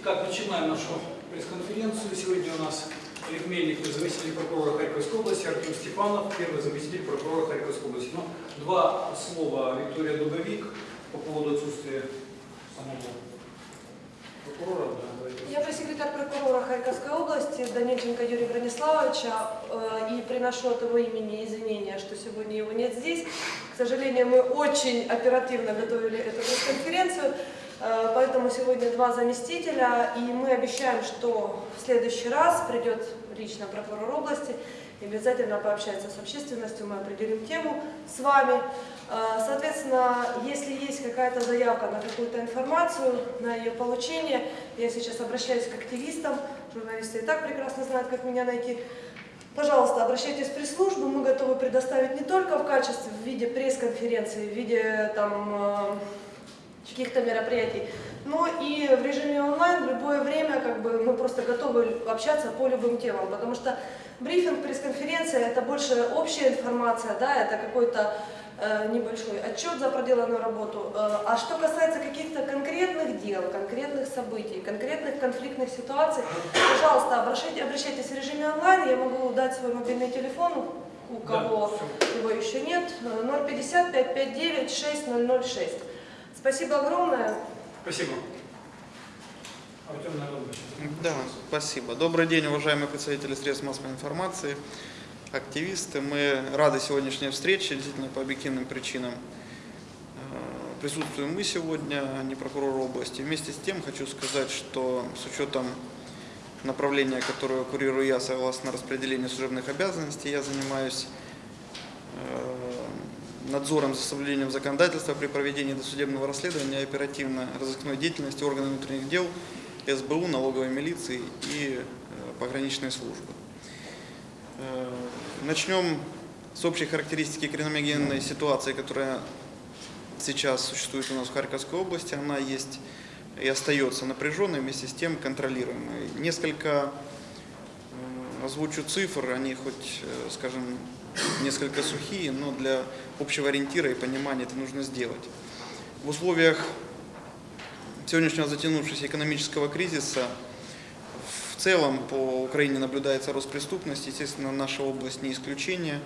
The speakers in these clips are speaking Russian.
Итак, начинаем нашу пресс-конференцию. Сегодня у нас Олег Мельник, заместитель прокурора Харьковской области, Артем Степанов, первый заместитель прокурора Харьковской области. Ну, два слова Виктория Дубовик по поводу отсутствия самого прокурора. Да. Я пресс-секретарь прокурора Харьковской области Данильченко Юрия Брониславовича э, и приношу от его имени извинения, что сегодня его нет здесь. К сожалению, мы очень оперативно готовили эту пресс-конференцию, поэтому сегодня два заместителя, и мы обещаем, что в следующий раз придет лично прокурор области обязательно пообщается с общественностью, мы определим тему с вами. Э, Соответственно, если есть какая-то заявка на какую-то информацию, на ее получение, я сейчас обращаюсь к активистам, журналисты и так прекрасно знают, как меня найти. Пожалуйста, обращайтесь в пресс-службу, мы готовы предоставить не только в качестве, в виде пресс-конференции, в виде там, э, каких-то мероприятий, но и в режиме онлайн в любое время как бы, мы просто готовы общаться по любым темам, потому что брифинг, пресс-конференция это больше общая информация, да, это какой-то э, небольшой отчет за проделанную работу. Э, А что касается каких-то конкретных дел, конкретных событий, конкретных конфликтных ситуаций, пожалуйста, обращайте, обращайтесь в режиме онлайн, я могу дать свой мобильный телефон, у Да, кого всё. его еще нет, э, 050 559 6006. Спасибо огромное. Спасибо. Артем Народович. Да, спасибо. Добрый день, уважаемые представители средств массовой информации, активисты. Мы рады сегодняшней встрече, действительно по объективным причинам. Э, Присутствуем мы сегодня, а не прокурор области. Вместе с тем хочу сказать, что с учетом направления, которое курирую я согласно распределению служебных обязанностей, я занимаюсь э, надзором за соблюдением законодательства при проведении досудебного расследования и оперативно-розыскной деятельности органов внутренних дел, СБУ, налоговой милиции и э, пограничной службы. Э, Начнем с общей характеристики криминогенной ситуации, которая сейчас существует у нас в Харьковской области. Она есть и остается напряженной, вместе с тем контролируемой. Несколько э, озвучу цифр, они хоть, скажем, несколько сухие, но для общего ориентира и понимания это нужно сделать. В условиях сегодняшнего затянувшегося экономического кризиса в целом по Украине наблюдается рост преступности, естественно, наша область не исключение.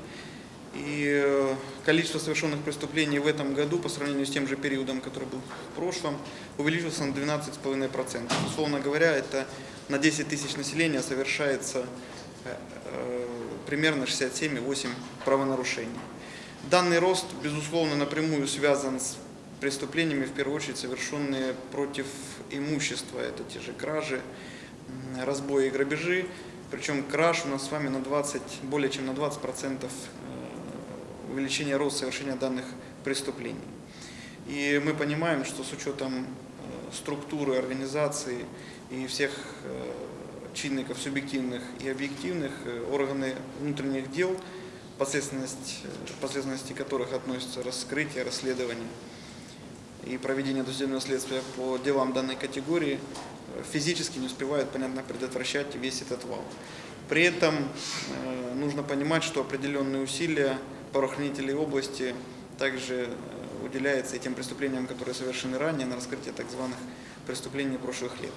И э, количество совершенных преступлений в этом году по сравнению с тем же периодом, который был в прошлом, увеличился на 12,5%. Условно говоря, это на 10 тысяч населения совершается э, э, примерно 67,8 правонарушений. Данный рост, безусловно, напрямую связан с преступлениями, в первую очередь, совершенные против имущества. Это те же кражи, разбои и грабежи. Причем краж у нас с вами на 20, более чем на 20 процентов э, увеличение роста совершения данных преступлений. И мы понимаем, что с учетом э, структуры организации и всех э, чинников субъективных и объективных, э, органы внутренних дел, последственность, э, последственности которых относятся раскрытие, расследование и проведение досудебного следствия по делам данной категории, э, физически не успевают, понятно, предотвращать весь этот вал. При этом нужно понимать, что определенные усилия правоохранителей области также уделяется и тем преступлениям, которые совершены ранее, на раскрытие так званых преступлений прошлых лет.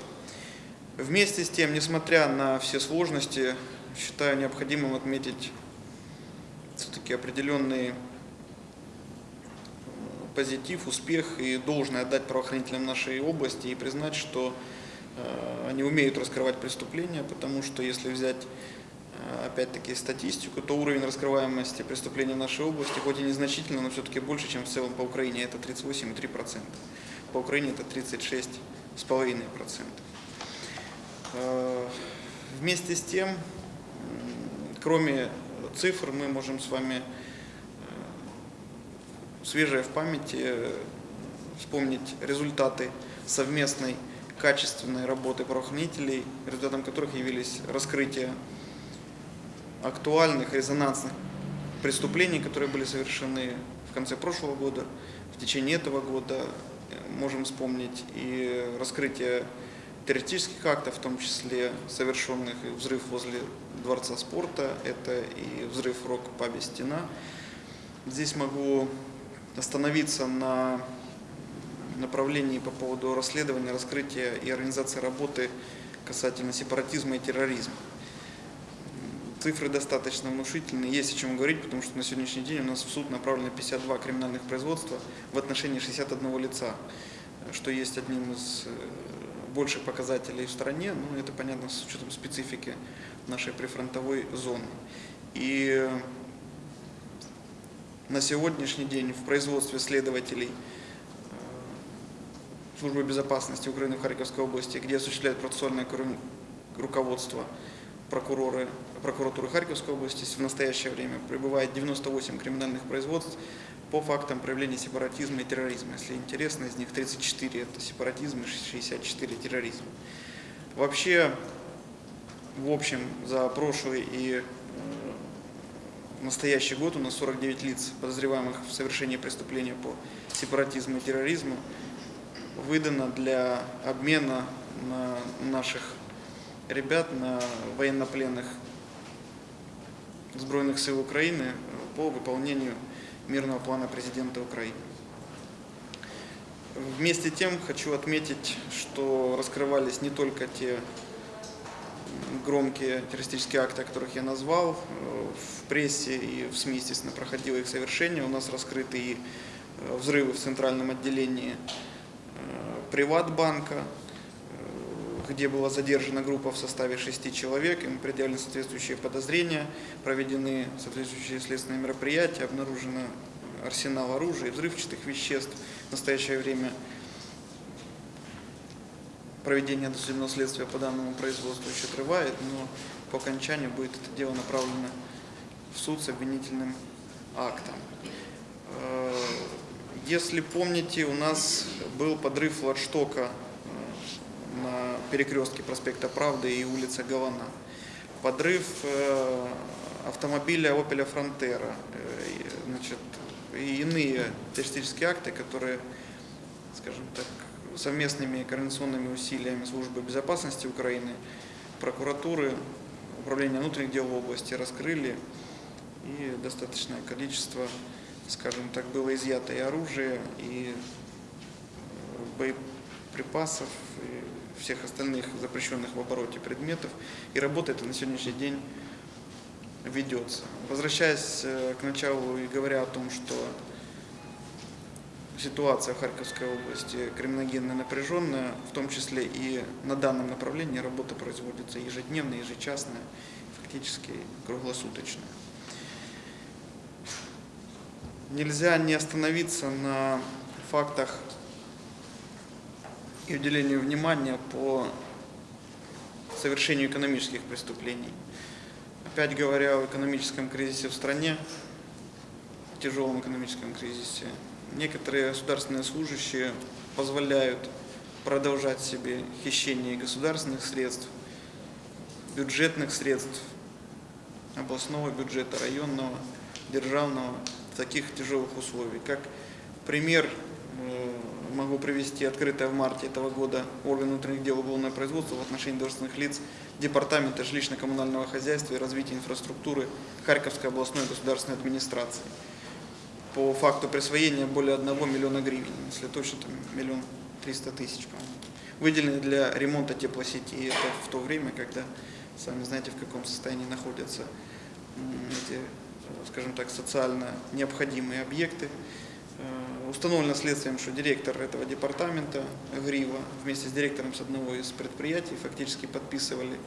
Вместе с тем, несмотря на все сложности, считаю необходимым отметить все-таки определенный э, позитив, успех и должное отдать правоохранителям нашей области и признать, что э, они умеют раскрывать преступления, потому что если взять э, опять-таки статистику, то уровень раскрываемости преступлений в нашей области, хоть и незначительно, но все-таки больше, чем в целом по Украине, это 38,3%. По Украине это 36,5%. Э, Вместе с тем, кроме цифр, мы можем с вами э, свежее в памяти э, вспомнить результаты совместной качественной работы правоохранителей, результатом которых явились раскрытие актуальных, резонансных преступлений, которые были совершены в конце прошлого года, в течение этого года. Можем вспомнить и раскрытие террористических актов, в том числе совершенных и взрыв возле Дворца спорта, это и взрыв в рок-пабе «Стена». Здесь могу остановиться на направлений по поводу расследования, раскрытия и организации работы касательно сепаратизма и терроризма. Цифры достаточно внушительные, есть о чем говорить, потому что на сегодняшний день у нас в суд направлено 52 криминальных производства в отношении 61 лица, что есть одним из больших показателей в стране, но это понятно с учетом специфики нашей прифронтовой зоны. И на сегодняшний день в производстве следователей э, Службы безопасности Украины в Харьковской области, где осуществляет процессуальное руководство прокуроры, прокуратуры Харьковской области, в настоящее время пребывает 98 криминальных производств по фактам проявления сепаратизма и терроризма. Если интересно, из них 34 это сепаратизм и 64 терроризм. Вообще, в общем, за прошлый и э, настоящий год у нас 49 лиц, подозреваемых в совершении преступления по сепаратизму и терроризму, выдано для обмена на наших ребят, на военнопленных Збройных сил Украины по выполнению мирного плана президента Украины. Вместе тем хочу отметить, что раскрывались не только те громкие террористические акты, о которых я назвал, э, в прессе и в СМИ, естественно, проходило их совершение. У нас раскрыты и э, взрывы в центральном отделении э, Приватбанка, где была задержана группа в составе шести человек, им предъявлены соответствующие подозрения, проведены соответствующие следственные мероприятия, обнаружено арсенал оружия и взрывчатых веществ. В настоящее время проведение досудебного следствия по данному производству еще отрывает, но по окончанию будет это дело направлено в суд с обвинительным актом. Э, Если помните, у нас был подрыв флагштока на перекрестке проспекта Правды и улицы Гавана. Подрыв э, автомобиля Opel Frontera. э, Значит, и иные террористические акты, которые, скажем так, совместными координационными усилиями Службы безопасности Украины, прокуратуры, Управления внутренних дел области раскрыли, и достаточное количество, скажем так, было изъято и оружия, и э, боеприпасов, и всех остальных запрещенных в обороте предметов, и работа эта на сегодняшний день ведется. Возвращаясь э, к началу и говоря о том, что ситуация в Харьковской области криминогенная, напряженная, в том числе и на данном направлении работа производится ежедневно, ежечасно, фактически круглосуточно. Нельзя не остановиться на фактах и уделению внимания по совершению экономических преступлений. Опять говоря о экономическом кризисе в стране, тяжелом экономическом кризисе, некоторые государственные служащие позволяют продолжать себе хищение государственных средств, бюджетных средств, областного бюджета, районного, державного в таких тяжелых условиях. Как пример э, могу привести открытое в марте этого года орган внутренних дел уголовное производство в отношении должностных лиц Департамента жилищно-коммунального хозяйства и развития инфраструктуры Харьковской областной государственной администрации по факту присвоения более 1 миллиона гривен, если точно, там миллион триста тысяч, по-моему, выделены для ремонта теплосети. И это в то время, когда, сами знаете, в каком состоянии находятся эти, скажем так, социально необходимые объекты. Установлено следствием, что директор этого департамента Грива вместе с директором с одного из предприятий фактически подписывали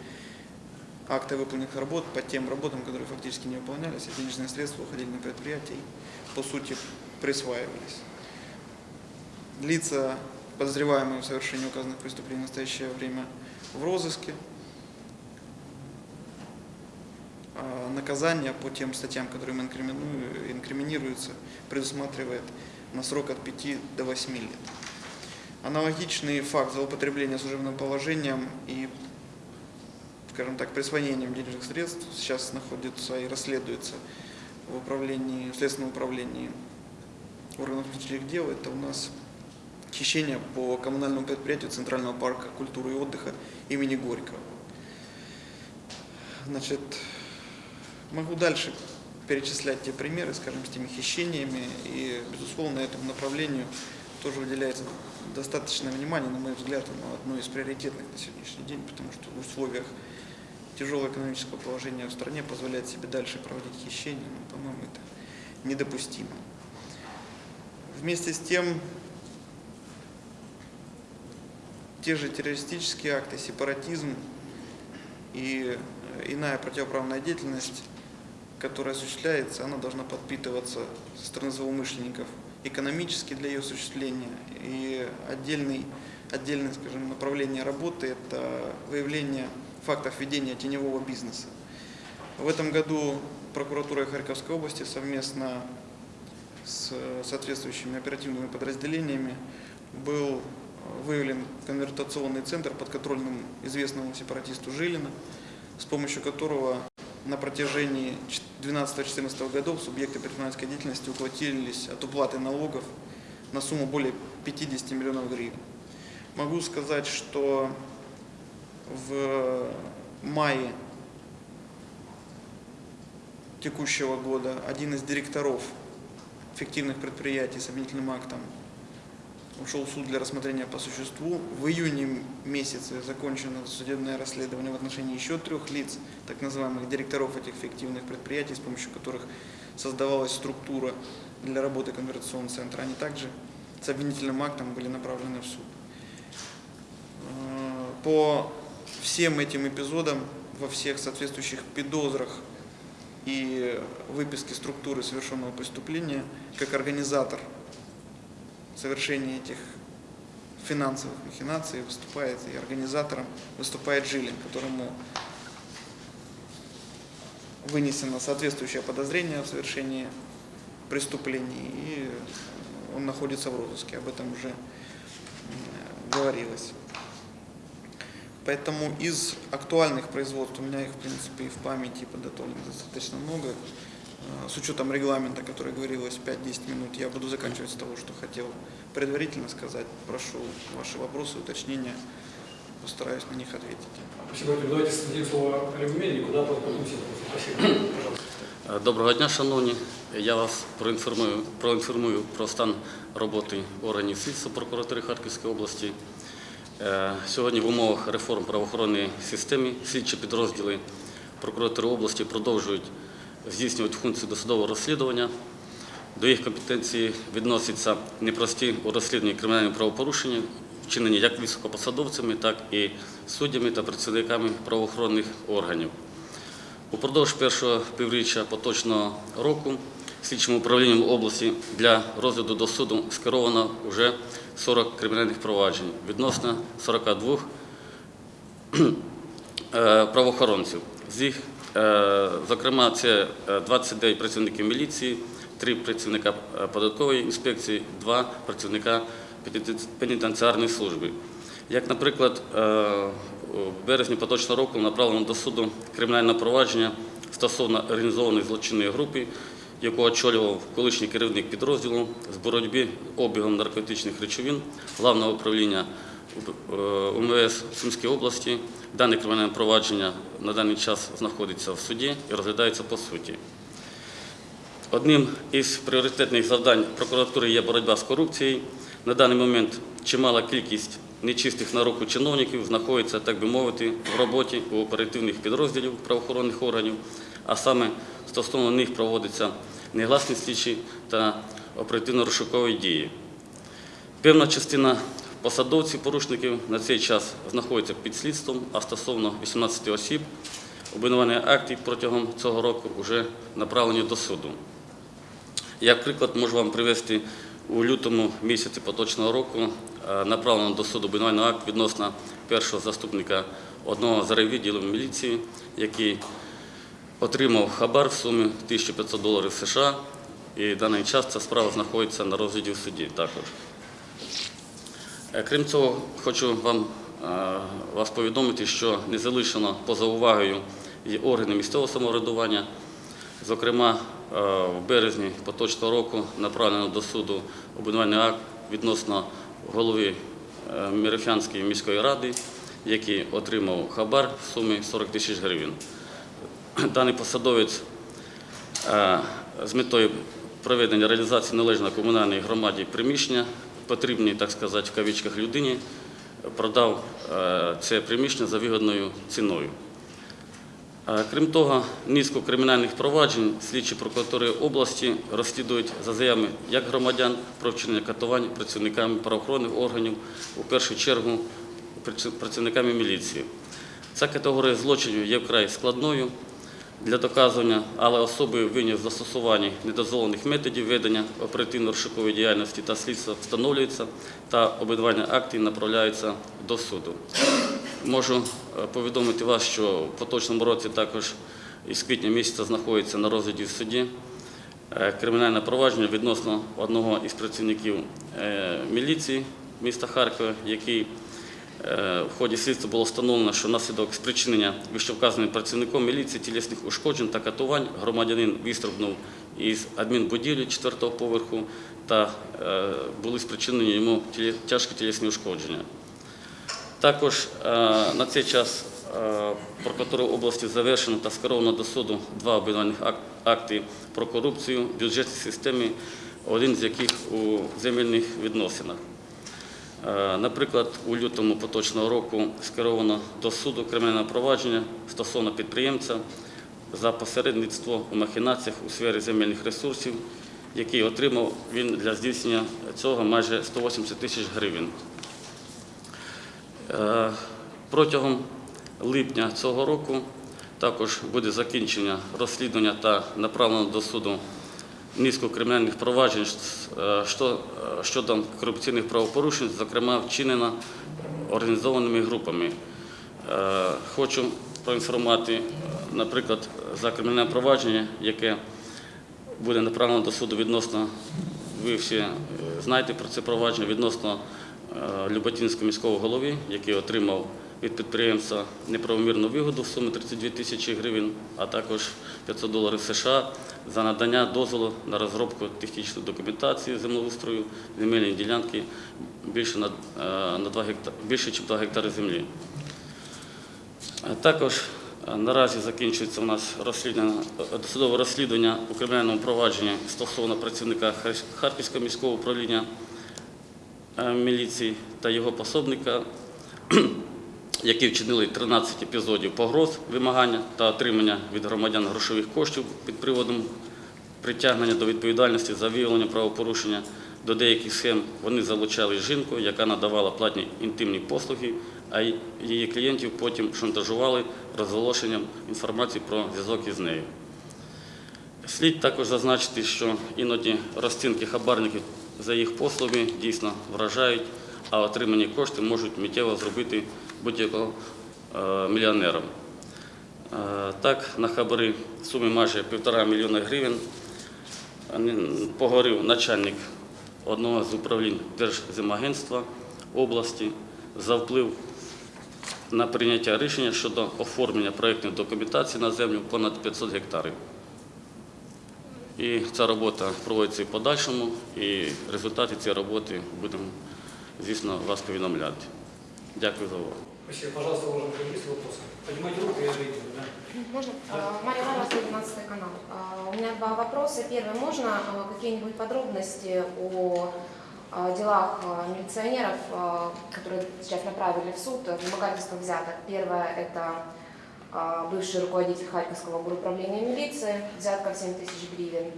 акты выполненных работ по тем работам, которые фактически не выполнялись, а денежные средства уходили на предприятие и, по сути, присваивались. Лица, подозреваемые в совершении указанных преступлений в настоящее время в розыске. А Наказание по тем статьям, которые им инкриминируются, предусматривает на срок от 5 до 8 лет. Аналогичный факт злоупотребления служебным положением и скажем так, присвоением денежных средств сейчас находится и расследуется в управлении, в следственном управлении органов внутренних дел. Это у нас хищение по коммунальному предприятию Центрального парка культуры и отдыха имени Горького. Значит, могу дальше перечислять те примеры, скажем, с теми хищениями, и, безусловно, этому направлению тоже уделяется достаточное внимание, на мой взгляд, оно одно из приоритетных на сегодняшний день, потому что в условиях тяжелого экономического положения в стране позволять себе дальше проводить хищения, ну, по-моему, это недопустимо. Вместе с тем, те же террористические акты, сепаратизм и э, иная противоправная деятельность, которая осуществляется, она должна подпитываться со стороны злоумышленников экономически для ее осуществления. И отдельный, отдельное скажем, направление работы – это выявление фактов ведения теневого бизнеса. В этом году прокуратура Харьковской области совместно с соответствующими оперативными подразделениями был выявлен конвертационный центр подконтрольным известному сепаратисту Жилина, с помощью которого на протяжении 12-14 годов субъекты предпринимательской деятельности уплатились от уплаты налогов на сумму более 50 миллионов гривен. Могу сказать, что в мае текущего года один из директоров фиктивных предприятий с обвинительным актом ушел в суд для рассмотрения по существу. В июне месяце закончено судебное расследование в отношении еще трех лиц, так называемых директоров этих фиктивных предприятий, с помощью которых создавалась структура для работы конвертационного центра. Они также с обвинительным актом были направлены в суд. Э, По всем этим эпизодам, во всех соответствующих подозрах и выписке структуры совершенного преступления, как организатор совершения этих финансовых махинаций выступает и организатором выступает Жилин, которому вынесено соответствующее подозрение в совершении преступлений, и он находится в розыске, об этом уже м, говорилось. Поэтому из актуальных производств, у меня их, в принципе, и в памяти подготовлено достаточно много, Э, с учетом регламента, который говорилось 5-10 минут, я буду заканчивать с того, что хотел предварительно сказать. Прошу ваши вопросы, уточнения, постараюсь на них ответить. Спасибо. Давайте дадим слово Олегу Мельнику, да, потом Ситову. Спасибо. Пожалуйста. Е, Доброго дня, шановні. Я вас проінформую, проінформую про стан роботи органів слідства прокуратури Харківської області. Е, Сьогодні в умовах реформ правоохоронної системи слідчі підрозділи прокуратури області продовжують здійснювати функцію досудового розслідування. До їх компетенції відносяться непрості у розслідуванні кримінальних правопорушень, вчинені як високопосадовцями, так і суддями та працівниками правоохоронних органів. Упродовж першого півріччя поточного року слідчим управлінням області для розгляду до суду скеровано вже 40 кримінальних проваджень відносно 42 е, правоохоронців. З їх, зокрема, це е, 29 працівників міліції, 3 працівника е, податкової інспекції, 2 працівника пенітенціарної служби. Як, наприклад, е, у березні поточного року направлено до суду кримінальне провадження стосовно організованої злочинної групи, яку очолював колишній керівник підрозділу з боротьби обігом наркотичних речовин Главного управління е, УМВС Сумської області. Дане кримінальне провадження на даний час знаходиться в суді і розглядається по суті. Одним із пріоритетних завдань прокуратури є боротьба з корупцією. На даний момент чимала кількість нечистих на руку чиновників знаходиться, так би мовити, в роботі у оперативних підрозділів правоохоронних органів, а саме стосовно них проводяться негласні слідчі та оперативно-розшукові дії. Певна частина посадовців порушників на цей час знаходиться під слідством, а стосовно 18 осіб обвинувальні акти протягом цього року вже направлені до суду. Як приклад можу вам привести у лютому місяці поточного року е, направлено до суду обвинувальний акт відносно першого заступника одного з райвідділів міліції, який отримав хабар в сумі 1500 доларів США, і в даний час ця справа знаходиться на розгляді в суді також. Е, Крім цього, хочу вам е, вас повідомити, що не залишено поза увагою і органи місцевого самоврядування. Зокрема, е, в березні поточного року направлено до суду обвинувальний акт відносно голови Мірофянської міської ради, який отримав хабар в сумі 40 тисяч гривень. Даний посадовець з метою проведення реалізації належного комунальній громаді приміщення потрібній, так сказати, в кавичках людині продав е, це приміщення за вигідною ціною. Е, Крім того, низку кримінальних проваджень слідчі прокуратури області розслідують за заявами як громадян про вчинення катувань працівниками правоохоронних органів, у першу чергу працівниками міліції. Ця категорія злочинів є вкрай складною для доказування, але особи винні в застосуванні недозволених методів ведення оперативно-розшукової діяльності та слідства встановлюються та обидвання актів направляються до суду. Можу е, повідомити вас, що в поточному році також із квітня місяця знаходиться на розгляді в суді е, кримінальне провадження відносно одного із працівників е, міліції міста Харкова, який в ході слідства було встановлено, що внаслідок спричинення вищевказаним працівником міліції тілесних ушкоджень та катувань громадянин вистрибнув із адмінбудівлі 4-го поверху та е, були спричинені йому тяжкі тілесні ушкодження. Також е, на цей час е, прокуратурою області завершено та скеровано до суду два обвинувальних акти про корупцію в бюджетній системі, один з яких у земельних відносинах. Е, Наприклад, у лютому поточного року скеровано до суду кримінальне провадження стосовно підприємця за посередництво у махінаціях у сфері земельних ресурсів, який отримав він для здійснення цього майже 180 тисяч гривень. Е, Протягом липня цього року також буде закінчення розслідування та направлено до суду низку кримінальних проваджень е, е, щодо корупційних правопорушень, зокрема вчинено організованими групами. Е, Хочу проінформувати, наприклад, за кримінальне провадження, яке буде направлено до суду відносно, ви всі знаєте про це провадження, відносно Люботинського міського голови, який отримав від підприємця неправомірну вигоду в сумі 32 тисячі гривень, а також 500 доларів США за надання дозволу на розробку технічної документації землеустрою земельної ділянки більше, на, е, на 2 гекта, більше ніж 2 гектари землі. Е, Також е, наразі закінчується у нас розслідування, досудове розслідування у кримінальному провадженні стосовно працівника Харківського міського управління міліції та його пособника, які вчинили 13 епізодів погроз, вимагання та отримання від громадян грошових коштів під приводом притягнення до відповідальності за виявлення правопорушення. До деяких схем вони залучали жінку, яка надавала платні інтимні послуги, а її клієнтів потім шантажували розголошенням інформації про зв'язок із нею. Слід також зазначити, що іноді розцінки хабарників за їх послуги дійсно вражають, а отримані кошти можуть миттєво зробити будь-якого е, мільйонером. Е, Так, на хабари в сумі майже півтора мільйона гривень ні- поговорив начальник одного з управлінь Держземагентства області за вплив на прийняття рішення щодо оформлення проєктної документації на землю понад 500 гектарів. І ця робота проводиться і в подальшому, і результати цієї роботи будемо, звісно, вас повідомляти. Дякую за увагу. Спасибо. Пожалуйста, уважаемые есть вопросы? Поднимайте руку, я ответил. Да? Можно? А, Мария Лара, 112 канал. А, У меня два вопроса. Первый, можно а, какие-нибудь подробности о делах милиционеров, которые сейчас направили в суд, вымогательство взяток? Первое – это бывший руководитель Харьковского управления милиции, взятка в 7 тысяч гривен,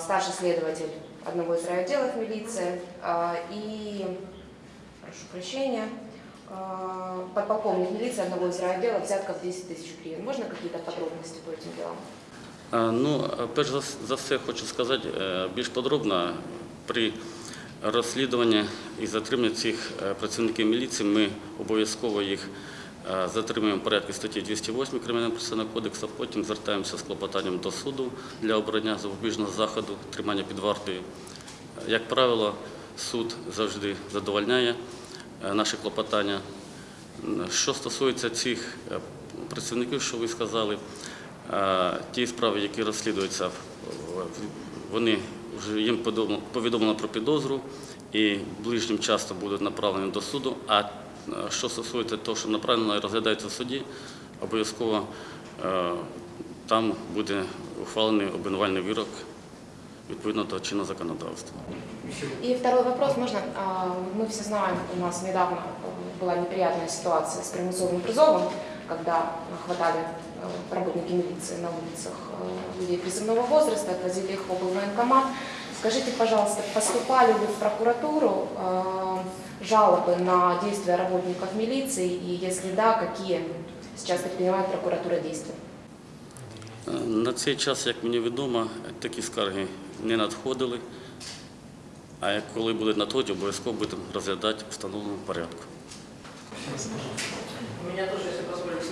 старший следователь одного из райотделов милиции и, прошу прощения, подполковник милиции одного из райотдела взятка в 10 тысяч гривен. Можно какие-то подробности по этим делам? Ну, перш за, все хочу сказати е, більш подробно. При розслідуванні і затриманні цих е, працівників міліції ми обов'язково їх затримуємо в порядку статті 208 Кримінального процесуального кодексу, потім звертаємося з клопотанням до суду для обрання запобіжного заходу, тримання під вартою. Як правило, суд завжди задовольняє наші клопотання. Що стосується цих е, працівників, що ви сказали, е, ті справи, які розслідуються, вони вже їм повідомлено про підозру і ближнім часом будуть направлені до суду. А е, що стосується того, що направлено і розглядається в суді, обов'язково е, там буде ухвалений обвинувальний вирок відповідно до чинного законодавства. И второй вопрос, можно? А, Мы все знаем, у нас недавно э, была неприятная ситуация с примусовым призовом, когда хватали э, работники милиции на улицах э, людей призывного возраста, отвозили их в облвоенкомат. Скажите, пожалуйста, поступали ли в прокуратуру э, жалобы на действия работников милиции, и если да, какие сейчас предпринимает прокуратура действия? Е, На цей час, як мені відомо, такі скарги не надходили. А як коли будуть надходити, обов'язково будемо розглядати в встановленому порядку. У меня тоже, если позволите,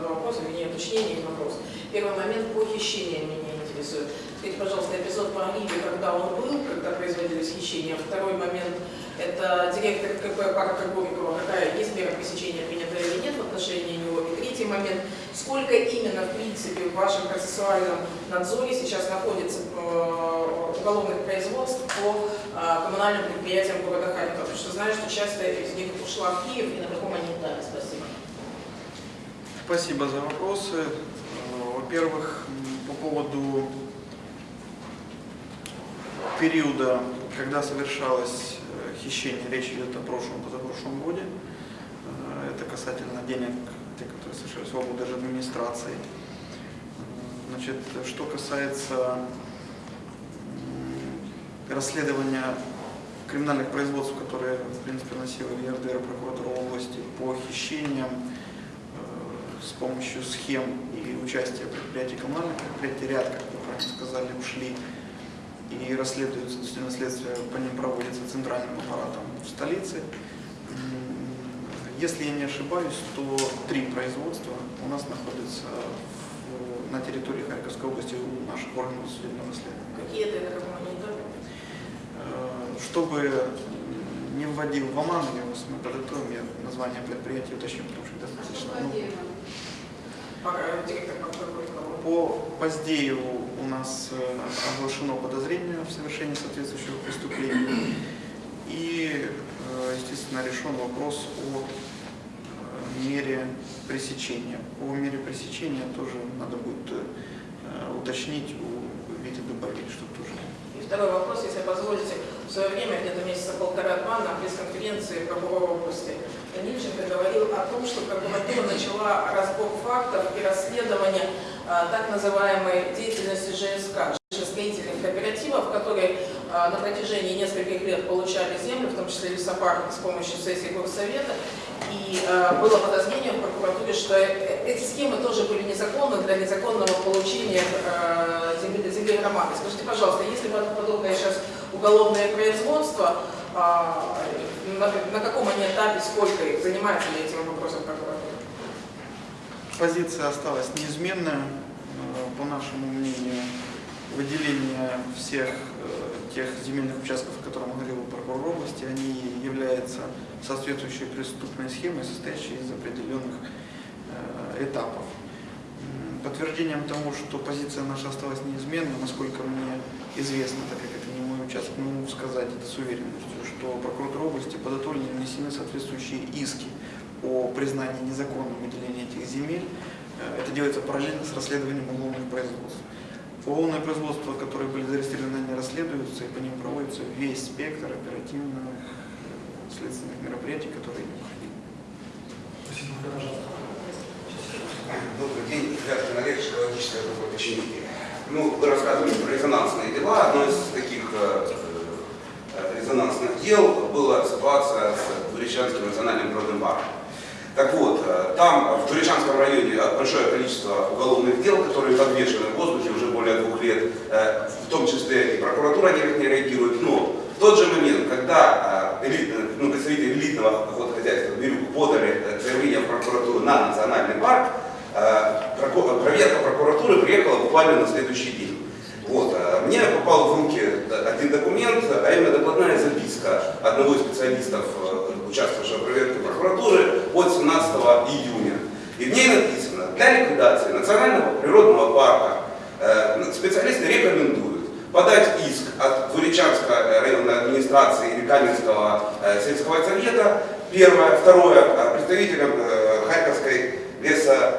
два вопроса, вернее, уточнение и вопрос. Первый момент похищения меня интересует. Скажите, пожалуйста, эпизод по Ливе, когда он был, когда производились хищения. Второй момент – это директор КП парка Горького, какая есть мера пресечения принята или нет в отношении него. И третий момент – сколько именно, в принципе, в вашем процессуальном надзоре сейчас находится э, уголовных производств по э, коммунальным предприятиям города Харькова? Потому что знаю, что часть из них ушла в Киев, и на каком они этапе. Спасибо. Спасибо за вопросы. Э, Во-первых, по поводу периода, когда совершалось хищение, речь идет о прошлом, позапрошлом годе. Это касательно денег, совершались в область администрации. Значит, что касается расследования криминальных производств, которые, в принципе, носила ЕРДР, прокуратура области по хищениям, э, с помощью схем и участия предприятий коммунальных предприятий, ряд, как вы правильно сказали, ушли и расследуются, действительно, следствие по ним проводится центральным аппаратом в столице. Если я не ошибаюсь, то три производства у нас находятся в- на территории Харьковской области у наших органов судебного расследования. Какие это, на каком они этапе? Э, Чтобы не вводил в оман, я вас мы подготовим, я название предприятия уточню, потому что достаточно. ну, директор прокуратуры. По Поздееву у нас э, оглашено подозрение в совершении соответствующего преступления. И, э, естественно, решен вопрос о мере пресечения. По мере пресечения тоже надо будет э, уточнить у Вити Дубович, что тоже И второй вопрос, если позволите. В свое время, где-то месяца полтора-два, на пресс-конференции прокурора области Данильченко говорил о том, что прокуратура начала разбор фактов и расследование а, так называемой деятельности ЖСК, строительных кооперативов, которые а, на протяжении нескольких лет получали землю, в том числе лесопарк, с помощью сессии горсовета. И а, было подозрение в прокуратуре, что э- эти схемы тоже были незаконны для незаконного получения а, земли, земли громады. Скажите, пожалуйста, если бы подобное сейчас уголовное производство, а, на, на каком они этапе, сколько их, занимается ли этим вопросом прокуратура? Позиция осталась неизменная. Э, По нашему мнению, выделение всех э, тех земельных участков, о которых говорил прокурор области, они являются соответствующей преступной схемой, состоящей из определенных э, этапов. Подтверждением тому, что позиция наша осталась неизменной, насколько мне известно, так как это не мой участок, могу сказать это с уверенностью, что прокуратура области подготовлены внесены соответствующие иски о признании незаконным выделения этих земель. Э, Это делается параллельно с расследованием уголовных производств. Уголовные производства, которые были зарегистрированы, они расследуются, и по ним проводится весь спектр оперативных следственных мероприятий, которые необходимы. Добрый день, Вятка Олег, психологическая группа. Ну, вы рассказывали про резонансные дела. Одно из таких э, э, резонансных дел была ситуация с Туречанским национальным природным парком. Так вот, э, там в Туречанском районе большое количество уголовных дел, которые подвешены в воздухе уже более двух лет, э, в том числе и прокуратура никак не реагирует. Но в тот же момент, когда э, элит- э, ну, представители элитного охотхозяйства Бирюк подали заявление в прокуратуру на национальный парк, проверка прокуратуры приехала буквально на следующий день. Вот. э, Мне попал в руки один документ, а именно докладная записка одного из специалистов, э, участвовавшего в проверке прокуратуры от 17 июня. И в ней написано, для ликвидации национального природного парка э, специалисты рекомендуют подать иск от Туречанской районной администрации или Каменского э, сельского совета, первое, второе, э, представителям э, Харьковской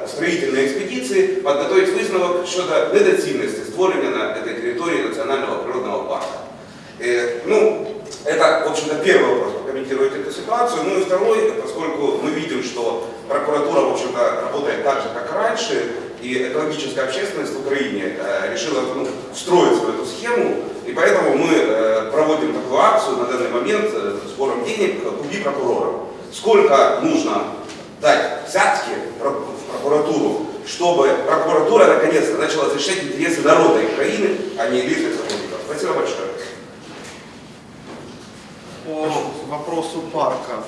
строительной экспедиции подготовить висновок щодо недоцільності створення на этой территории национального природного парка. Э, ну, это, в общем-то, первый вопрос, прокомментировать эту ситуацию. Ну и второй, поскольку мы видим, что прокуратура, в общем-то, работает так же, как раньше, и экологическая общественность в Украине э, решила ну, встроиться в эту схему, и поэтому мы э, проводим такую акцию на данный момент э, сбором денег «Купи прокурора». Сколько нужно дать взятки в прокуратуру, чтобы прокуратура наконец-то начала защищать интересы народа Украины, а не личных сотрудников. Спасибо большое. По вопросу парка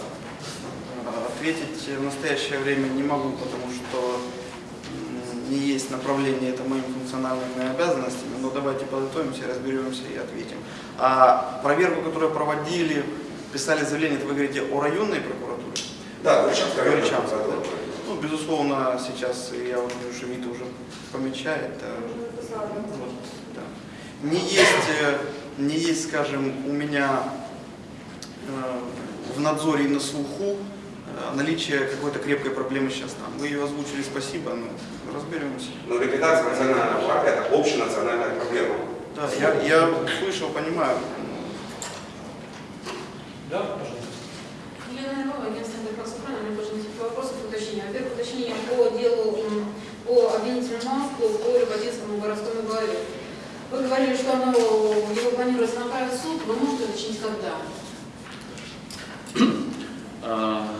э, ответить в настоящее время не могу, потому что не есть направление, это моими функциональными обязанностями, но давайте подготовимся, разберемся и ответим. А проверку, которую проводили, писали заявление, это вы говорите о районной прокуратуре? Да, Горячанская районная Горячанская, да. прокуратура. Ну, безусловно, сейчас я вот вижу, что Вита уже помечает. вот, да. Не есть, э, не есть, скажем, у меня э, в надзоре и на слуху э, наличие какой-то крепкой проблемы сейчас там. Вы ее озвучили, спасибо, но разберемся. Но ликвидация национального парка – это общенациональная проблема. Да, я, я слышал, понимаю. Да, пожалуйста. Елена Иванова, агентство Интерфакс-Украина, у меня тоже несколько вопросов и уточнений. Во-первых, уточнение по делу по обвинительному маску по Рыбодинскому городскому главе. Вы говорили, что оно, его планируется направить в суд, вы можете уточнить, когда?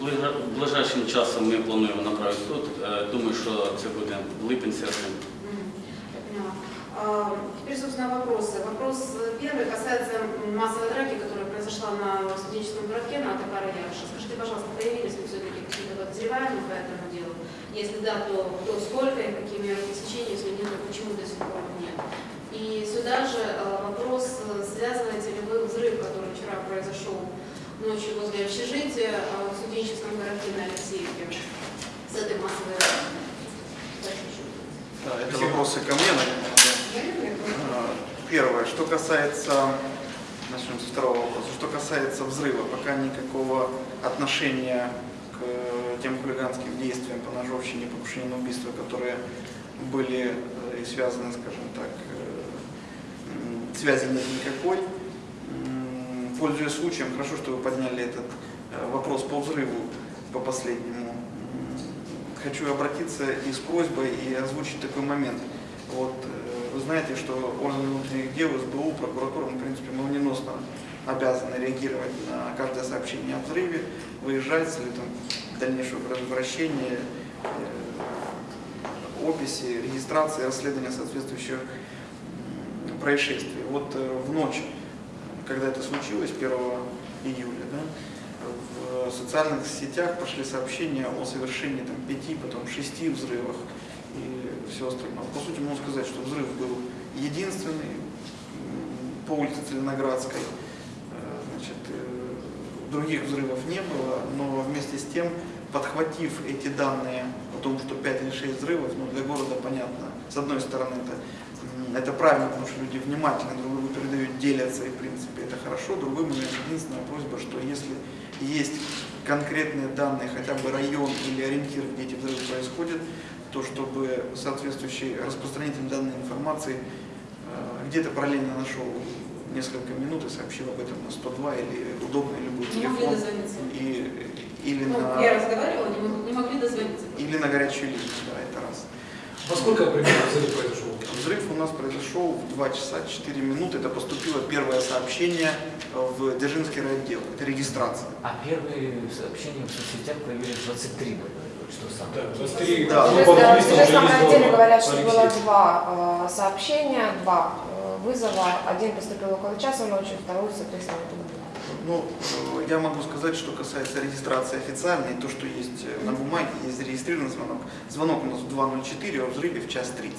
Ближа- Ближайшим часом ми плануємо направити в суд. Е, Думаю, що це буде липень-серпень. А, Теперь, собственно, вопросы. Вопрос э, первый касается массовой драки, которая произошла на студенческом городке на Атакара Ярша. Скажите, пожалуйста, появились ли все-таки какие-то подозреваемые по этому делу? Если да, то, то сколько и какие меры пресечения, если нет, то почему до сих пор нет? И сюда же э, вопрос, э, связываете ли вы взрыв, который вчера произошел ночью возле общежития э, в студенческом городке на Алексеевке с этой массовой. Да, это вопросы ко мне, наверное. Первое, что касается, начнем со второго вопроса, что касается взрыва, пока никакого отношения к э, тем хулиганским действиям по ножовщине, покушению на убийство, которые были э, и связаны, скажем так, э, связи нет никакой. Пользуясь случаем, хорошо, что вы подняли этот вопрос по взрыву, по последнему. Хочу обратиться и с просьбой и озвучить такой момент. Вот, вы знаете, что органы внутренних дел, СБУ, прокуратура, в принципе, молниеносно обязаны реагировать на каждое сообщение о взрыве, выезжать с целью там, дальнейшего предотвращения, э, описи, регистрации, расследования соответствующих происшествий. Вот э, в ночь, когда это случилось, 1 июля, да, в социальных сетях пошли сообщения о совершении там, пяти, потом шести взрывах и все остальное. По сути, можно сказать, что взрыв был единственный по улице Целиноградской. Других взрывов не было, но вместе с тем, подхватив эти данные о том, что 5 или 6 взрывов, ну, для города понятно, с одной стороны, это, это правильно, потому что люди внимательно друг другу передают, делятся, и в принципе это хорошо. Другой момент, единственная просьба, что если есть конкретные данные, хотя бы район или ориентир, где эти взрывы происходят, то чтобы соответствующий распространитель данной информации э, где-то параллельно нашел несколько минут и сообщил об этом на 102 или удобный любой Не могли телефон. дозвониться? И, или, Ну, на, я разговаривала, не, мог- не могли дозвониться. или на горячую линию, да, это раз. Во сколько примерно взрыв произошел? Взрыв у нас произошел в 2 часа 4 минуты. Это поступило первое сообщение в Дзержинский райотдел. Это регистрация. А первые сообщения в соцсетях появились 23, что самое. Да, 23 Да. ну, Уже по в ездил райотделе говорят, что было два э, сообщения, два вызова. Один поступил около часа ночи, второй, соответственно. Ну, э, я могу сказать, что касается регистрации официальной, то, что есть э, на бумаге, есть зарегистрированный звонок. Звонок у нас в 2.04, а взрыве в час 30.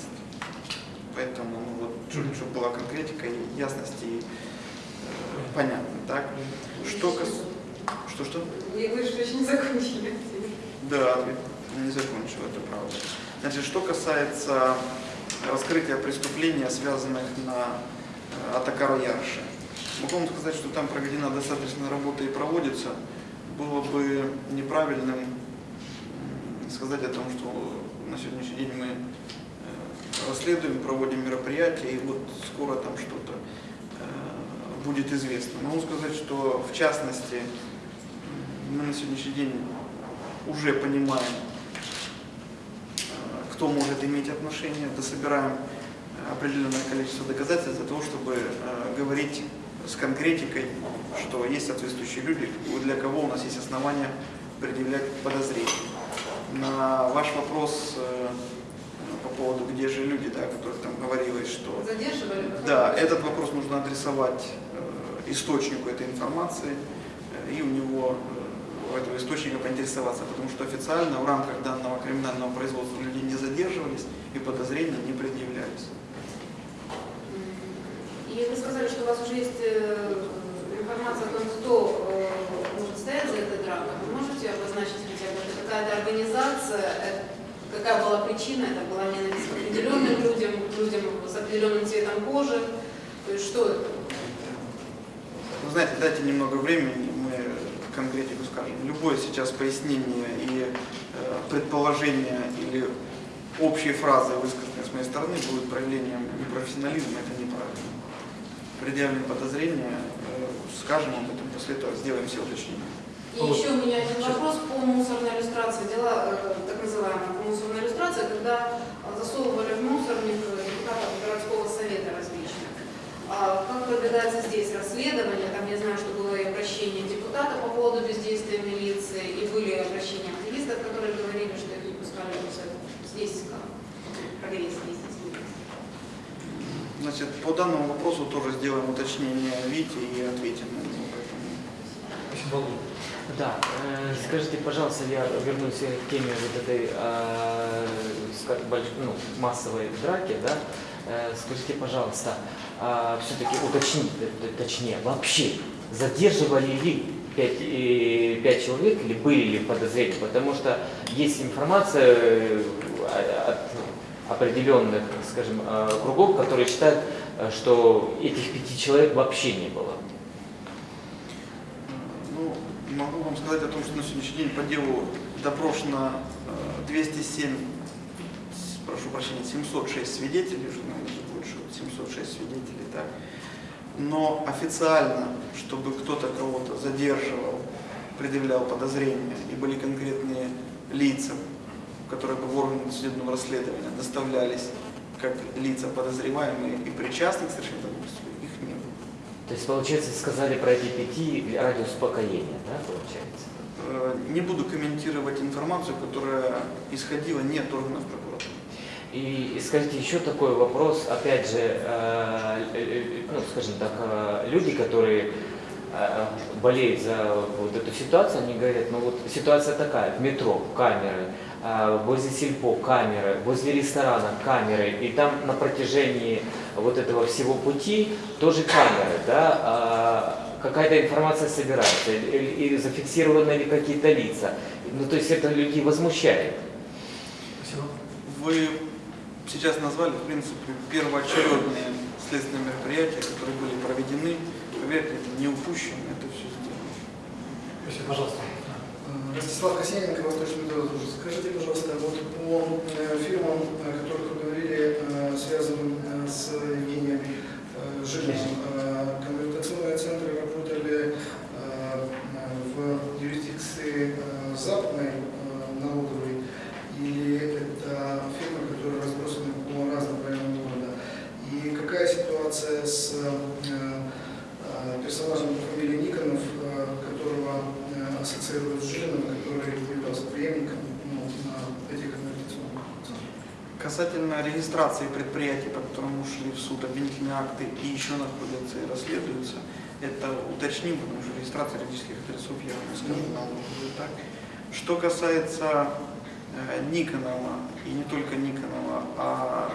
Поэтому, ну, вот, чтобы была конкретика и ясность, и э, понятно, так? Что касается... Что-что? Я говорю, что еще не закончили. Да, не закончил, это правда. Значит, что касается раскрытия преступления, связанных на э, Атакаро Ярше. Могу вам сказать, что там проведена достаточно работа и проводится. Было бы неправильным сказать о том, что на сегодняшний день мы э, расследуем, проводим мероприятия, и вот скоро там что-то э, будет известно. Могу сказать, что в частности мы на сегодняшний день уже понимаем, э, кто может иметь отношение, дособираем э, определенное количество доказательств для того, чтобы э, говорить с конкретикой, что есть соответствующие люди, для кого у нас есть основания предъявлять подозрения. На ваш вопрос э, по поводу, где же люди, да, о которых там говорилось, что... Задерживали? Да, этот вопрос нужно адресовать источнику этой информации и у него у этого источника поинтересоваться, потому что официально в рамках данного криминального производства люди не задерживались и подозрения не предъявлялись. И вы сказали, что у вас уже есть э, информация о том, кто э, может стоять за этой дракой. Вы можете обозначить хотя бы, это какая-то организация, э, какая была причина, это была ненависть к определенным людям, к людям с определенным цветом кожи. То есть что это? Вы знаете, дайте немного времени, мы конкретику скажем. Любое сейчас пояснение и э, предположение или общие фразы, высказанные с моей стороны, будут проявлением непрофессионализма, это неправильно. Предъявим подозрения, э, скажем об этом, после этого сделаем все уточнения. И еще у меня один вопрос по мусорной иллюстрации. Дела, э, так называемая мусорная иллюстрация, когда засовывали в мусорник э, депутатов городского совета различных. А Как продвигается здесь расследование? Там я знаю, что было и обращение депутата по поводу бездействия милиции, и были обращения активистов, которые говорили, что их не пускали в мусор. Здесь как? Проверить здесь. Значит, по данному вопросу тоже сделаем уточнение Вите и ответим на него. Поэтому. Да, э, скажите, пожалуйста, я вернусь к теме вот этой э, ну, массовой драки, да? Э, скажите, пожалуйста, все-таки уточните, точнее, вообще задерживали ли пять, человек или были ли подозрения? Потому что есть информация от определенных, скажем, э, кругов, которые считают, э, что этих пяти человек вообще не было. Ну, могу вам сказать о том, что на сегодняшний день по делу допрошено э, 207, с- прошу прощения, 706 свидетелей, уже, наверное, больше, вот 706 свидетелей, так. Но официально, чтобы кто-то кого-то задерживал, предъявлял подозрения, и были конкретные лица, которые бы в органы судебного расследования доставлялись как лица подозреваемые и причастных к совершению преступления, их не было. То есть, получается, сказали про эти пяти ради успокоения, да, получается? Э, Не буду комментировать информацию, которая исходила не от органов прокуратуры. И, и скажите, еще такой вопрос, опять же, э, э, ну, скажем так, э, люди, которые э, болеют за вот эту ситуацию, они говорят, ну вот ситуация такая, в метро камеры, э, возле сельпо камеры, возле ресторана камеры, и там на протяжении вот этого всего пути тоже камеры, да, а какая-то информация собирается, или, или зафиксированы ли какие-то лица. Ну, то есть это людей возмущает. Спасибо. Вы сейчас назвали, в принципе, первоочередные следственные мероприятия, которые были проведены. Поверьте, это не упущено, это все сделано. Спасибо, пожалуйста. Ростислав Косененко, Восточный Беларусь. Скажите, пожалуйста, вот по э, фирмам, о которых вы говорили, э, связанным э, с Евгением Жилиным, конвертационные центры работали в юрисдикции западной налоговой, или это фирмы, которые разбросаны по разным районам города? И какая ситуация с персонажем по фамилии Никонов, которого ассоциируют с Жилиным, который являлся преемником ну, на этих конвертационных? Касательно регистрации предприятий, по которым ушли в суд обвинительные акты и еще находятся и расследуются, это уточним, потому что регистрация юридических адресов я вам не скажу, налоговую так. Что касается э, Никонова, и не только Никонова, а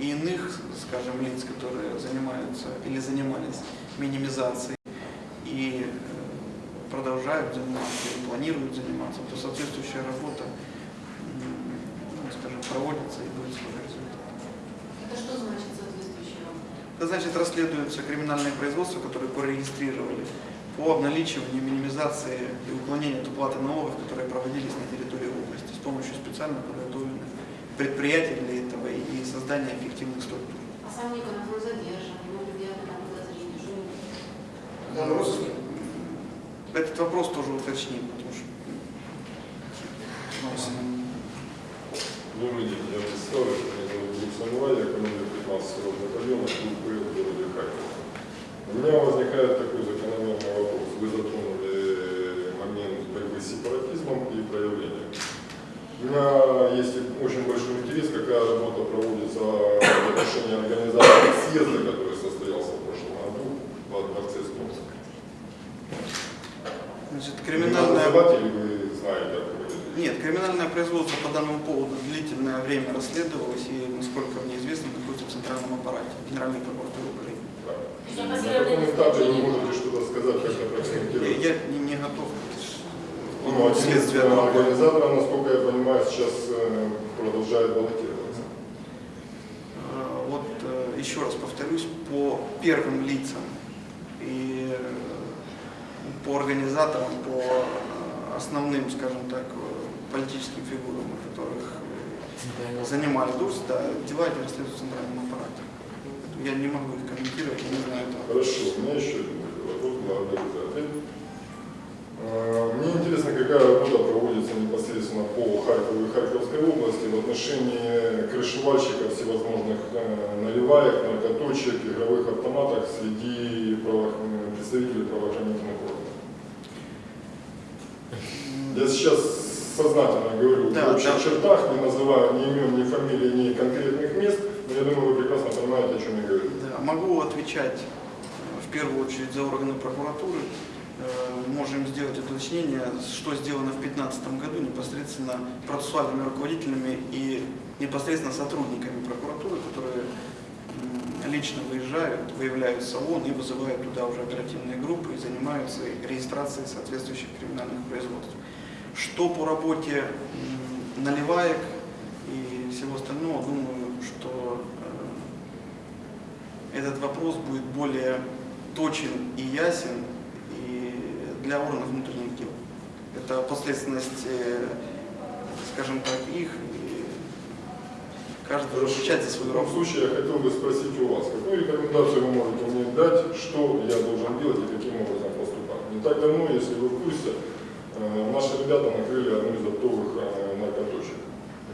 и иных, скажем, лиц, которые занимаются или занимались минимизацией и э, продолжают заниматься, планируют заниматься, то соответствующая работа ну, скажем, проводится и будет свой результат. Это что значит соответствующая работа? Это значит, расследуются криминальные производства, которые порегистрировали по обналичиванию, минимизации и уклонению от уплаты налогов, которые проводились на территории области с помощью специально подготовленных предприятия для этого и создания эффективных структур. А сам Никонов, он задержан, ему предъявлено там подозрение, Он в розыске? Этот вопрос тоже уточним, потому что Добрый день, я представлю, меня зовут Глеб я командир 15 рота батальона КУП в городе Харьков. У меня возникает такой закономерный вопрос. Вы затронули момент борьбы с сепаратизмом и проявлением. У меня есть очень большой интерес, какая работа проводится в отношении организации съезда, который состоялся в прошлом году во дворце Стомска. Значит, вы знаете, речь? Нет, криминальное производство по данному поводу длительное время расследовалось и, насколько мне известно, находится в центральном аппарате Генеральной прокуратуры Украины. Да. На каком этапе вы можете что-то сказать, как это Я, прокомментировать? я не, не готов Ну, один из следствие э, организаторов, насколько я понимаю, сейчас э, продолжает баллотироваться. Э, Вот еще раз повторюсь, по первым лицам и по организаторам, по основным, скажем так, политическим фигурам, которых занимали должность, да, дела эти расследуют в центральном аппарате. Я не могу их комментировать, не знаю этого. Хорошо, у меня еще вопрос, благодарю за Мне интересно, какая работа проводится непосредственно по Харькову и Харьковской области в отношении крышевальщиков всевозможных э, наливаек, наркоточек, игровых автоматов среди право- э, представителей правоохранительных органов. Я сейчас сознательно говорю Да, в общих да. чертах, не называю ни имен, ни фамилий, ни конкретных мест, но я думаю, вы прекрасно понимаете, о чем я говорю. Да, могу отвечать э, в первую очередь за органы прокуратуры. Э, Можем сделать уточнение, что сделано в 2015 году непосредственно процессуальными руководителями и непосредственно сотрудниками прокуратуры, которые лично выезжают, выявляют салон и вызывают туда уже оперативные группы и занимаются регистрацией соответствующих криминальных производств. Что по работе наливаек и всего остального, думаю, что э, этот вопрос будет более точен и ясен и для органов внутренних дел. Это последственность, э, скажем так, их, каждый за В работу. случае я хотел бы спросить у вас, какую рекомендацию вы можете мне дать, что я должен делать и каким образом поступать? Не так давно, если вы в курсе, э, наши ребята накрыли одну из оптовых э, наркоточек,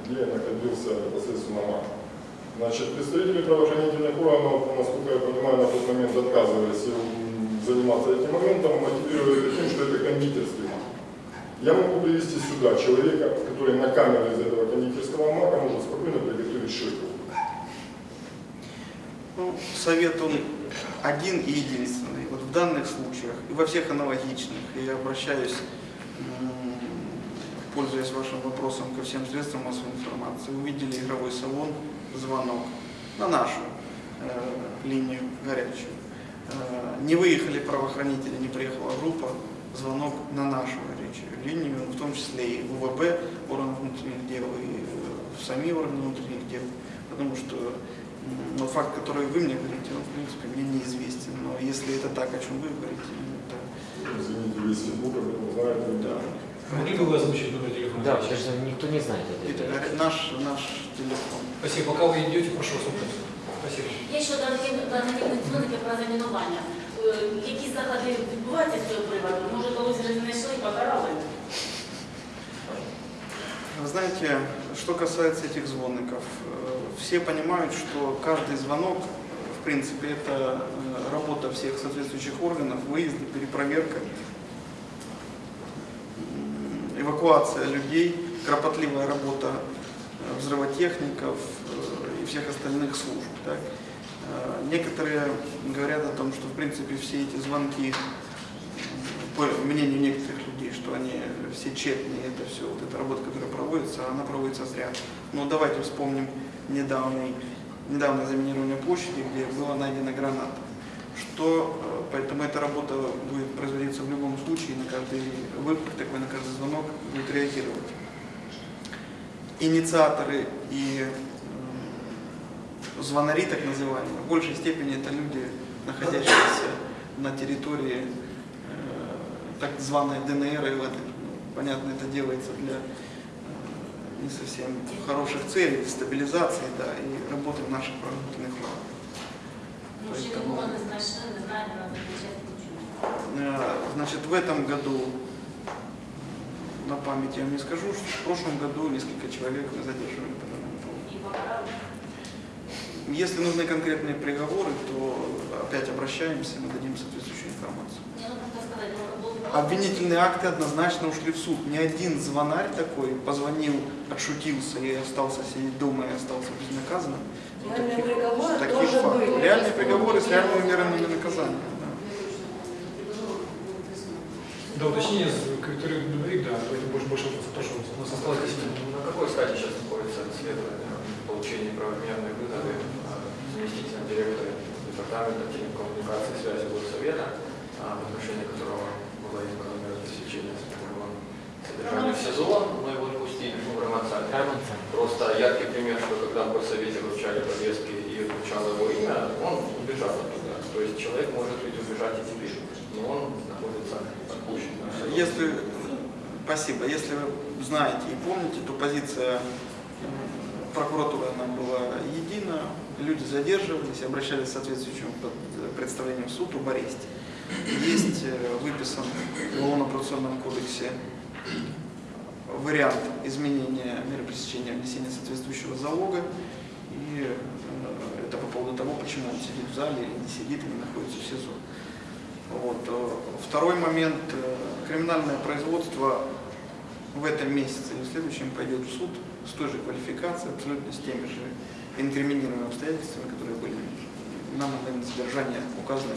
где находился непосредственно маг. Значит, представители правоохранительных органов, насколько я понимаю, на тот момент отказывались заниматься этим моментом, мотивируя тем, что это кондитерский маг. Я могу привести сюда человека, который на камеру из этого кондитерского мака может спокойно приготовить шейку. Ну, совет он один и единственный. Вот в данных случаях и во всех аналогичных, я обращаюсь, пользуясь вашим вопросом ко всем средствам массовой информации, увидели игровой салон, звонок на нашу э, линию горячую. Э, не выехали правоохранители, не приехала группа, звонок на нашу горячую линию, в том числе и УВБ, органов внутренних дел, и в сами органы внутренних дел, потому что м, но факт, который вы мне говорите, он, в принципе, мне неизвестен. Но если это так, о чем вы говорите, ну, это... Извините, вы из Фейсбука, вы знаете. Да. Могли бы вы озвучить номер телефона? Да, потому что никто не знает Это это. говорят, наш, наш телефон. Спасибо. Пока вы идете, прошу вас вопрос. Спасибо. Є ще дані дзвоники про замінування. Е, Які заходи відбуваються з цього приводу? Може, колись вже знайшли і покарали? Вы знаете, что касается этих звонков, э, все понимают, что каждый звонок, в принципе, это э, работа всех соответствующих органов, выезды, перепроверка, эвакуация людей, кропотливая работа э, взрывотехников и всех остальных служб. так. Некоторые говорят о том, что, в принципе, все эти звонки, по мнению некоторых что они все тщетные, это все, вот эта работа, которая проводится, она проводится зря. Но давайте вспомним недавний, недавнее заминирование площади, где была найдена граната. Что, э, поэтому эта работа будет производиться в любом случае, на каждый выпад, такой на каждый звонок будет реагировать. Инициаторы и м, звонари, так называемые, в большей степени это люди, находящиеся на территории э, так званой ДНР и ЛНР. Ну, понятно, это делается для э, не совсем хороших целей, стабилизации, да, и работы в наших проработанных планах. Ну, ще Поэтому- нікого не знайшли, не знаємо, на захищати нічого. Э, Значит, в этом году, на память я вам не скажу, что в прошлом году несколько человек мы задерживали по данному поводу. І покарали. Если нужны конкретные приговоры, то опять обращаемся, мы дадим соответствующую Обвинительные акты однозначно ушли в суд. Ни один звонарь такой позвонил, отшутился и остался сидеть дома и остался безнаказанным. Реальные приговоры таких тоже фактов. были. Реальные приговоры с реальными мерами наказания. да. Уточнение с- к Виктории Дубовик, да, давайте больше, больше то, что у нас осталось 10 минут. На какой стадии сейчас находится расследование получения правомерной выгоды а, заместителя директора департамента телекоммуникации и связи Горсовета, а, в отношении которого было избрано меры пресечения содержания в СИЗО, но его отпустили в Романцале. Просто яркий пример, что когда в Горсовете вручали повестки и звучало его имя, он убежал оттуда. То есть человек может ведь убежать и теперь, но он находится отпущен. Если, спасибо, если вы знаете и помните, то позиция прокуратуры она была едина, люди задерживались, обращались с соответствующим под- представлением в суд об аресте. Есть э, выписан в Уголовно-процессуальном кодексе вариант изменения меры пресечения внесения соответствующего залога. И э, это по поводу того, почему он сидит в зале или не сидит, или находится в СИЗО. Вот. э, Второй момент. Криминальное производство в этом месяце и в следующем пойдет в суд с той же квалификацией, абсолютно с теми же инкриминируемыми обстоятельствами, которые были на момент задержания указаны.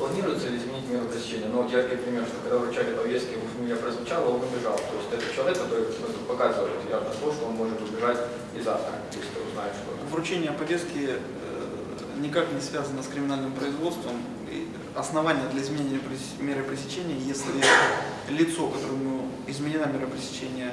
Планируется ли изменить меру пресечения? Ну, вот яркий пример, что когда вручали повестки, его фамилия прозвучала, он убежал. То есть это человек, который ну, показывает явно то, что он может убежать и завтра, если узнает что-то. Вручение повестки э, никак не связано с криминальным производством. И Основание для изменения меры пресечения, если лицо, которому изменена мера пресечения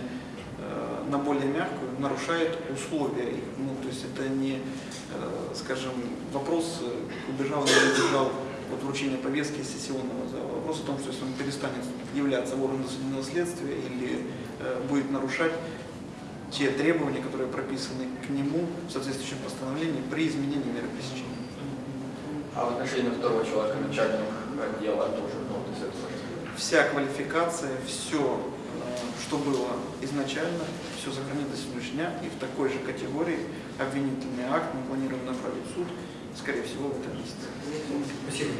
э, на более мягкую, нарушает условия. Ну, то есть это не, э, скажем, вопрос, убежал или не убежал от вручения повестки сессионного зала. Вопрос о том, что если он перестанет являться в орган досудебного следствия или э, будет нарушать те требования, которые прописаны к нему в соответствующем постановлении при изменении меры пресечения. А в отношении второго человека, начальник отдела, тоже ну, вот. Вся квалификация, все, что было изначально, все сохранится до сегодняшнего дня, и в такой же категории обвинительный акт мы планируем направить в суд, скорее всего, в этом месяце. Спасибо.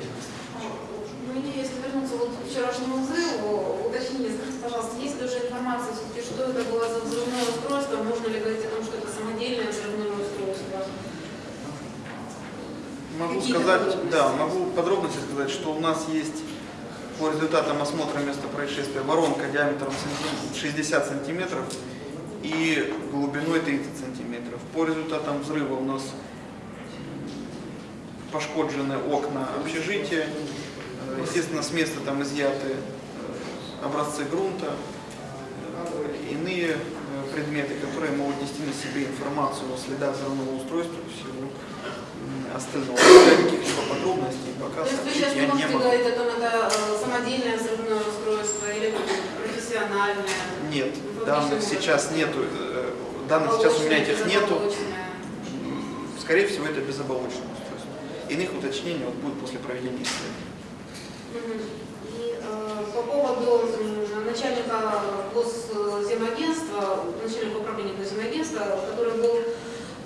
Мне, если вернуться вот к вчерашнему взрыву, уточните, скажите, пожалуйста, есть ли уже информация, все-таки, что это было за взрывное устройство, можно ли говорить о том, что это самодельное взрывное устройство? Могу сказать, да, могу подробности сказать, что у нас есть по результатам осмотра места происшествия воронка диаметром сантим- 60 сантиметров и глубиной 30 сантиметров. По результатам взрыва у нас пошкоджены окна общежития. Э, Естественно, с места там изъяты э, образцы грунта, э, иные предметы, которые могут нести на себе информацию о следах взрывного устройства и всего остального. Для каких-либо подробностей пока То есть вы сейчас я не могу. говорить о том, это самодельное взрывное устройство или профессиональное? Нет, данных сейчас нету, данных сейчас у меня этих нету. Скорее всего, это безоболочное устройство. Иных уточнений вот будет после проведения исследования. И э, по поводу начальника Госземагентства, начальника управления Госземагентства, который был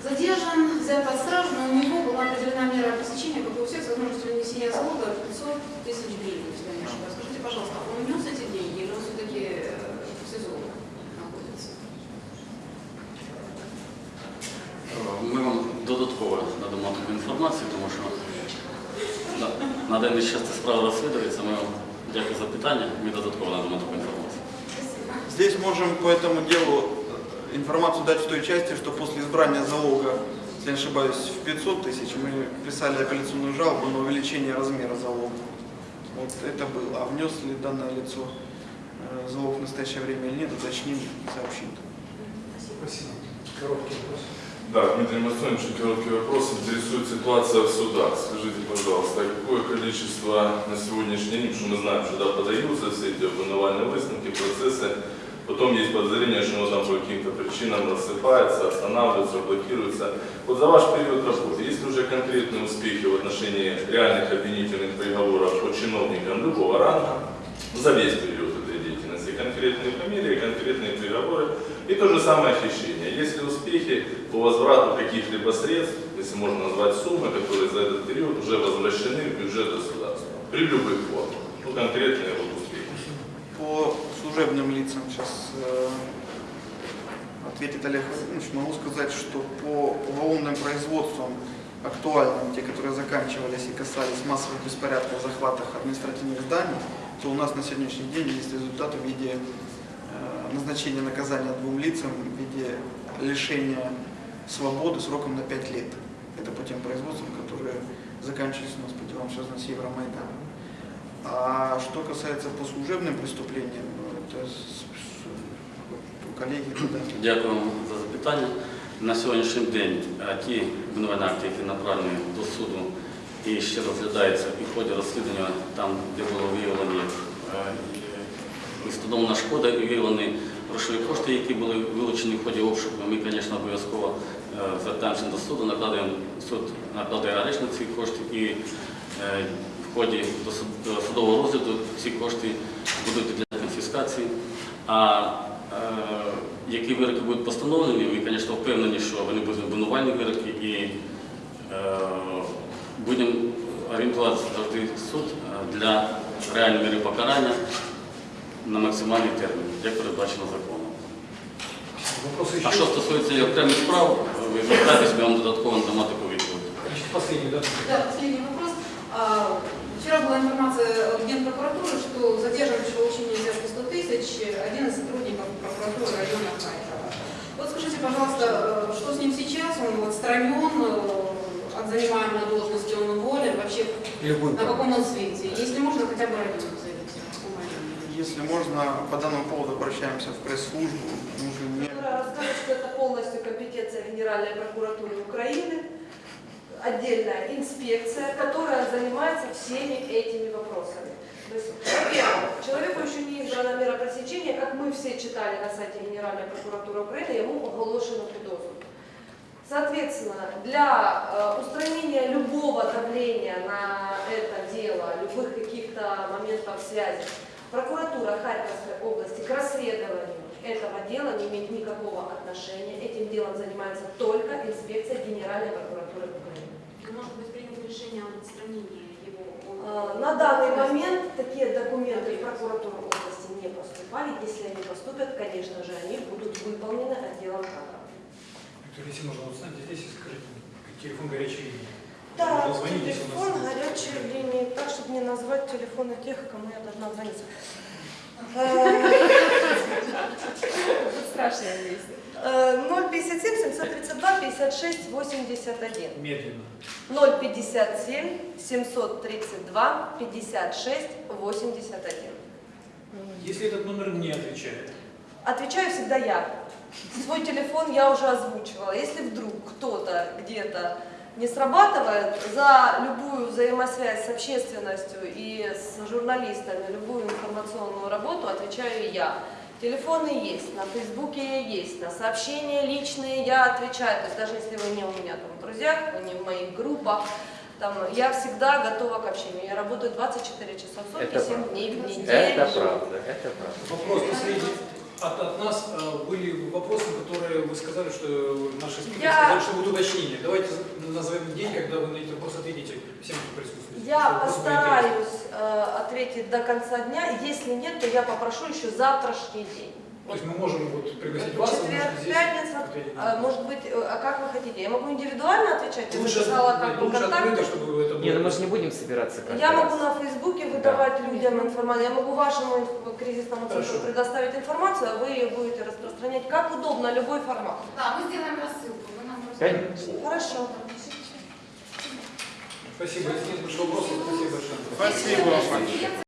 задержан, взят под стражу, но у него была определена мера пресечения, как и у всех, с возможностью нанесения залога 500 тысяч гривен, если я не ошибаюсь. Скажите, пожалуйста, он внес эти деньги или он все-таки в СИЗО находится? Ми вам додатково надамо таку інформацію, на, на даний час ця справа розслідується. Ми вам дякую за питання. Ми додатково надамо таку інформацію. Здесь можем по этому делу э, информацию дать в той части, что после избрания залога, если не ошибаюсь, в 500 тысяч мы писали апелляционную жалобу на увеличение размера залога. Вот это было. А внес ли данное лицо э, залог в настоящее время или нет, уточним, сообщим. Спасибо. Короткий вопрос. Да, Дмитрий Масонович, короткий вопрос. Интересует ситуация в судах. Скажите, пожалуйста, какое количество на сегодняшний день, что мы знаем, что да, подаются все эти обвинувальные выставки, процессы, Потом есть подозрение, что оно там по каким-то причинам рассыпается, останавливается, блокируется. Вот за ваш период работы, есть ли уже конкретные успехи в отношении реальных обвинительных приговоров по чиновникам любого ранга за весь период этой деятельности? Конкретные фамилии, конкретные приговоры и то же самое хищение. Есть ли успехи по возврату каких-либо средств, если можно назвать суммы, которые за этот период уже возвращены в бюджет государства? При любых формах. Ну, конкретные вот успехи. По служебным лицам сейчас э, ответит Олег Владимирович. Могу сказать, что по уголовным производствам актуальным, те, которые заканчивались и касались массовых беспорядков, захватах административных зданий, то у нас на сегодняшний день есть результаты в виде э, назначения наказания двум лицам в виде лишения свободы сроком на 5 лет. Это по тем производствам, которые заканчивались у нас по делам, связанным с Евромайданом. А что касается по служебным преступлениям, ну, это с- с- у коллеги да. Дякую вам за запитання. На сьогоднішній день е, ті обвинувальні акти, які направлені до суду і ще розглядаються і в ході розслідування, там, де було виявлені е, і встановлена шкода і виявлені грошові кошти, які були вилучені в ході обшуку, ми, звісно, обов'язково е, звертаємося до суду, накладаємо суд накладає арешт на ці кошти і е, в ході до судового розгляду ці кошти будуть для конфіскації. А е, які вироки будуть постановлені, ми, звісно, впевнені, що вони будуть обвинувальні вироки і будемо орієнтуватися завжди суд для реальної міри покарання на максимальний термін, як передбачено законом. Вопросы еще? А що стосується окремих справ, ви звертайтесь, ми вам додатково надамо таку відповідь. Значит, последний, да? Да, последний вопрос. А, Вчера была информация от Генпрокуратуры, что задерживающий получение взятки 100 тысяч один из сотрудников прокуратуры района Харькова. Вот скажите, пожалуйста, э, что с ним сейчас? Он отстранен э, от занимаемой должности, он уволен, вообще Любой. на каком он свете? Если можно, хотя бы район назовите. если можно, по данному поводу обращаемся в пресс-службу. Которая расскажет, что это полностью компетенция Генеральной прокуратуры Украины, отдельная инспекция, которая занимается всеми этими вопросами. Во-первых, человеку еще не избрана мера пресечения, как мы все читали на сайте Генеральной прокуратуры Украины, ему оголошено підозру. Соответственно, для э, устранения любого давления на это дело, любых каких-то моментов связи, прокуратура Харьковской области к расследованию этого дела не имеет никакого отношения. Этим делом занимается только инспекция Генеральной прокуратуры Украины. Может быть, принято решение об отстранении его Э, На данный момент такие документы в прокуратуру области не поступали. Если они поступят, конечно же, они будут выполнены отделом кадров. Виктор, если можно, вот знаете, здесь скажите, телефон горячей линии. Да, телефон горячей линии, так, чтобы не назвать телефоны тех, кому я должна звонить. Э, 057 732 56 81. Медленно. 057 732 56 81. Если этот номер не отвечает, Отвечаю всегда я. Свой телефон я уже озвучивала. Если вдруг кто-то где-то не срабатывает, за любую взаимосвязь с общественностью и с журналистами, любую информационную работу отвечаю я. Телефоны есть, на Фейсбуке я есть, на сообщения личные я отвечаю. То есть даже если вы не у меня там в друзьях, вы не в моих группах, там, я всегда готова к общению. Я работаю 24 часа в сутки, Это 7 правда. дней в неделю. Это правда, это правда. вопрос последний. От, от нас э, были вопросы, которые вы сказали, что наши спикеры Я- сказали, что будут уточнения. Давайте назовем день, когда вы на эти вопросы ответите всем, кто присутствует. Я Вопрос постараюсь э, ответить до конца дня. Если нет, то я попрошу еще завтрашний день. То есть мы можем вот пригласить вас, Четверг, здесь пятница. А, может быть, э, а как вы хотите? Я могу индивидуально отвечать? Я Лучше, записала как бы лучше контакты. открыто, чтобы это было. Не, ну мы же не будем собираться Я раз. могу на Фейсбуке выдавать людям информацию, я могу вашему кризисному центру Хорошо. предоставить информацию, а вы ее будете распространять как удобно, любой формат. Да, мы сделаем рассылку. Вы нам Конечно. Хорошо. Спасибо. Если нет больше вопросов, спасибо большое. Спасибо.